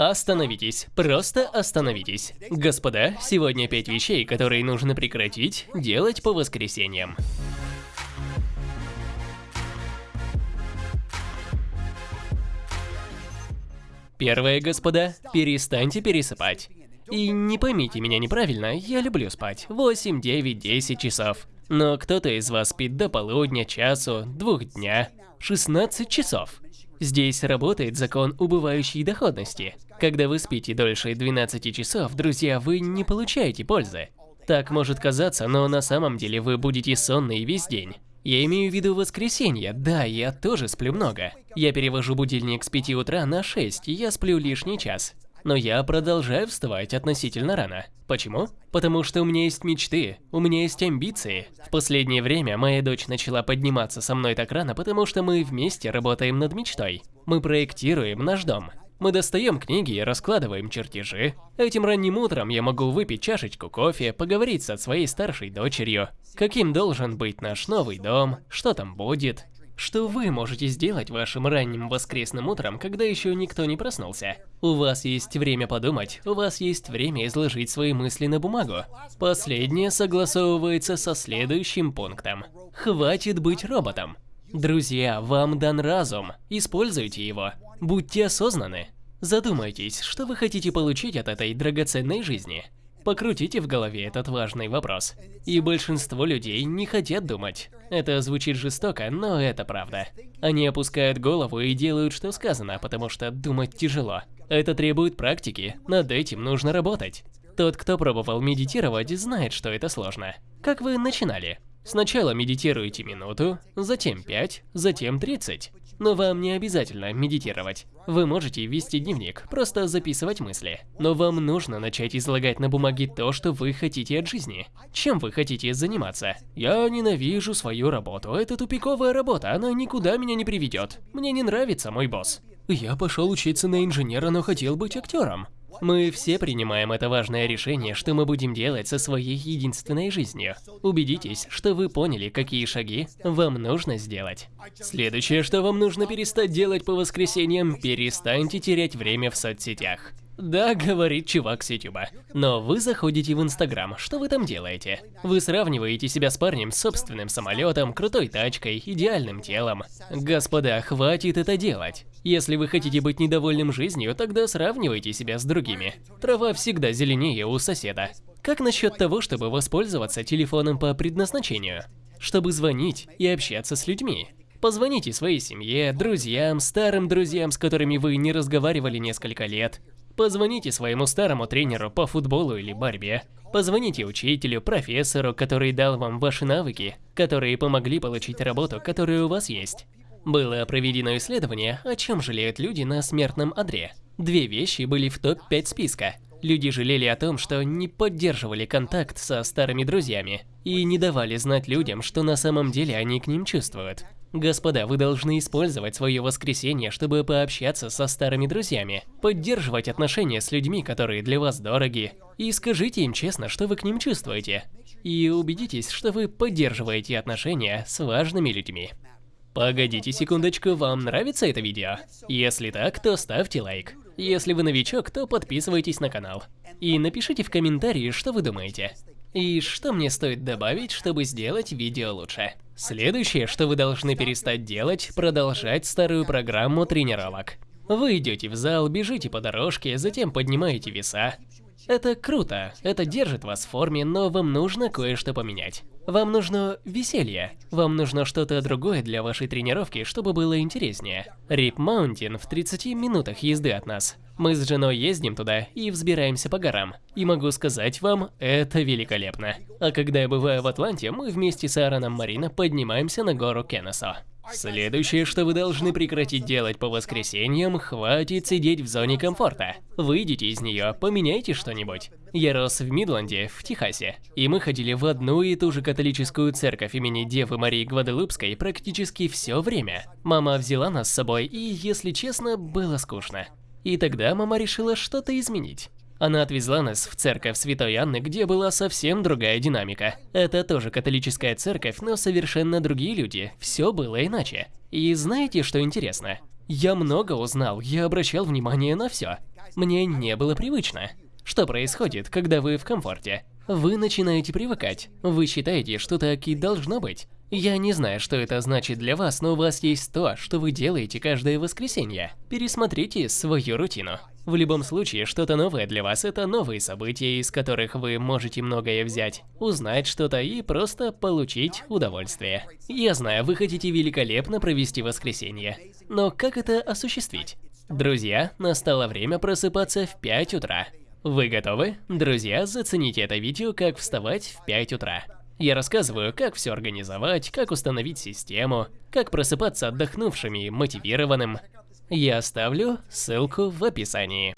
Остановитесь, просто остановитесь. Господа, сегодня пять вещей, которые нужно прекратить делать по воскресеньям. Первое, господа, перестаньте пересыпать. И не поймите меня неправильно, я люблю спать 8, 9, 10 часов. Но кто-то из вас спит до полудня, часу, двух дня, 16 часов. Здесь работает закон убывающей доходности. Когда вы спите дольше 12 часов, друзья, вы не получаете пользы. Так может казаться, но на самом деле вы будете сонны весь день. Я имею в виду воскресенье, да, я тоже сплю много. Я перевожу будильник с 5 утра на 6, и я сплю лишний час. Но я продолжаю вставать относительно рано. Почему? Потому что у меня есть мечты, у меня есть амбиции. В последнее время моя дочь начала подниматься со мной так рано, потому что мы вместе работаем над мечтой. Мы проектируем наш дом. Мы достаем книги и раскладываем чертежи. Этим ранним утром я могу выпить чашечку кофе, поговорить со своей старшей дочерью. Каким должен быть наш новый дом, что там будет. Что вы можете сделать вашим ранним воскресным утром, когда еще никто не проснулся? У вас есть время подумать, у вас есть время изложить свои мысли на бумагу. Последнее согласовывается со следующим пунктом. Хватит быть роботом. Друзья, вам дан разум, используйте его. Будьте осознаны. Задумайтесь, что вы хотите получить от этой драгоценной жизни. Покрутите в голове этот важный вопрос. И большинство людей не хотят думать. Это звучит жестоко, но это правда. Они опускают голову и делают, что сказано, потому что думать тяжело. Это требует практики, над этим нужно работать. Тот, кто пробовал медитировать, знает, что это сложно. Как вы начинали? Сначала медитируете минуту, затем 5, затем 30. Но вам не обязательно медитировать. Вы можете вести дневник, просто записывать мысли. Но вам нужно начать излагать на бумаге то, что вы хотите от жизни. Чем вы хотите заниматься? Я ненавижу свою работу. Это тупиковая работа, она никуда меня не приведет. Мне не нравится мой босс. Я пошел учиться на инженера, но хотел быть актером. Мы все принимаем это важное решение, что мы будем делать со своей единственной жизнью. Убедитесь, что вы поняли, какие шаги вам нужно сделать. Следующее, что вам нужно перестать делать по воскресеньям, перестаньте терять время в соцсетях. Да, говорит чувак с Ютуба. Но вы заходите в Инстаграм, что вы там делаете? Вы сравниваете себя с парнем с собственным самолетом, крутой тачкой, идеальным телом. Господа, хватит это делать. Если вы хотите быть недовольным жизнью, тогда сравнивайте себя с другими. Трава всегда зеленее у соседа. Как насчет того, чтобы воспользоваться телефоном по предназначению? Чтобы звонить и общаться с людьми. Позвоните своей семье, друзьям, старым друзьям, с которыми вы не разговаривали несколько лет. Позвоните своему старому тренеру по футболу или борьбе. Позвоните учителю, профессору, который дал вам ваши навыки, которые помогли получить работу, которая у вас есть. Было проведено исследование, о чем жалеют люди на смертном одре. Две вещи были в топ-5 списка. Люди жалели о том, что не поддерживали контакт со старыми друзьями и не давали знать людям, что на самом деле они к ним чувствуют. Господа, вы должны использовать свое воскресенье, чтобы пообщаться со старыми друзьями, поддерживать отношения с людьми, которые для вас дороги, и скажите им честно, что вы к ним чувствуете. И убедитесь, что вы поддерживаете отношения с важными людьми. Погодите секундочку, вам нравится это видео? Если так, то ставьте лайк. Если вы новичок, то подписывайтесь на канал. И напишите в комментарии, что вы думаете. И что мне стоит добавить, чтобы сделать видео лучше. Следующее, что вы должны перестать делать, продолжать старую программу тренировок. Вы идете в зал, бежите по дорожке, затем поднимаете веса. Это круто, это держит вас в форме, но вам нужно кое-что поменять. Вам нужно веселье. Вам нужно что-то другое для вашей тренировки, чтобы было интереснее. Рип Маунтин в 30 минутах езды от нас. Мы с женой ездим туда и взбираемся по горам. И могу сказать вам, это великолепно. А когда я бываю в Атланте, мы вместе с Аароном Марина поднимаемся на гору Кеннесо. Следующее, что вы должны прекратить делать по воскресеньям, хватит сидеть в зоне комфорта. Выйдите из нее, поменяйте что-нибудь. Я рос в Мидланде, в Техасе, и мы ходили в одну и ту же католическую церковь имени Девы Марии Гваделупской практически все время. Мама взяла нас с собой, и, если честно, было скучно. И тогда мама решила что-то изменить. Она отвезла нас в церковь Святой Анны, где была совсем другая динамика. Это тоже католическая церковь, но совершенно другие люди, все было иначе. И знаете, что интересно? Я много узнал, я обращал внимание на все. Мне не было привычно. Что происходит, когда вы в комфорте? Вы начинаете привыкать. Вы считаете, что так и должно быть. Я не знаю, что это значит для вас, но у вас есть то, что вы делаете каждое воскресенье. Пересмотрите свою рутину. В любом случае, что-то новое для вас – это новые события, из которых вы можете многое взять, узнать что-то и просто получить удовольствие. Я знаю, вы хотите великолепно провести воскресенье, но как это осуществить? Друзья, настало время просыпаться в 5 утра. Вы готовы? Друзья, зацените это видео, как вставать в 5 утра. Я рассказываю, как все организовать, как установить систему, как просыпаться отдохнувшим и мотивированным. Я оставлю ссылку в описании.